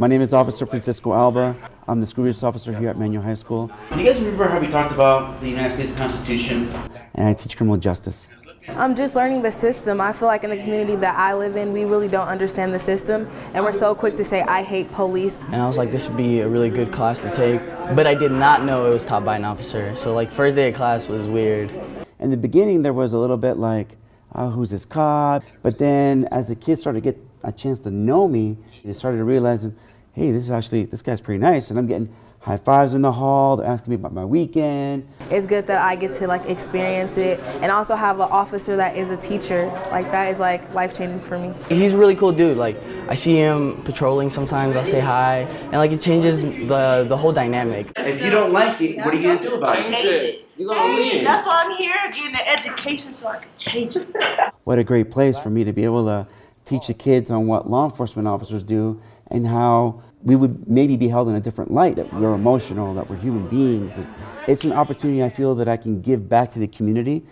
My name is Officer Francisco Alba. I'm the school resource officer here at Manual High School. Do you guys remember how we talked about the United States Constitution? And I teach criminal justice. I'm just learning the system. I feel like in the community that I live in, we really don't understand the system, and we're so quick to say, I hate police. And I was like, this would be a really good class to take. But I did not know it was taught by an officer. So like first day of class was weird. In the beginning, there was a little bit like, oh, who's this cop? But then as the kids started to get a chance to know me, they started realizing, hey, this is actually, this guy's pretty nice. And I'm getting high fives in the hall. They're asking me about my weekend. It's good that I get to like experience it and also have an officer that is a teacher. Like that is like life changing for me. He's a really cool dude. Like I see him patrolling sometimes. I'll say hi, and like it changes the the whole dynamic. If you don't like it, what are you gonna do about it? Change it. Hey, that's why I'm here, getting the education so I can change it. What a great place for me to be able to teach the kids on what law enforcement officers do and how we would maybe be held in a different light, that we're emotional, that we're human beings. It's an opportunity I feel that I can give back to the community.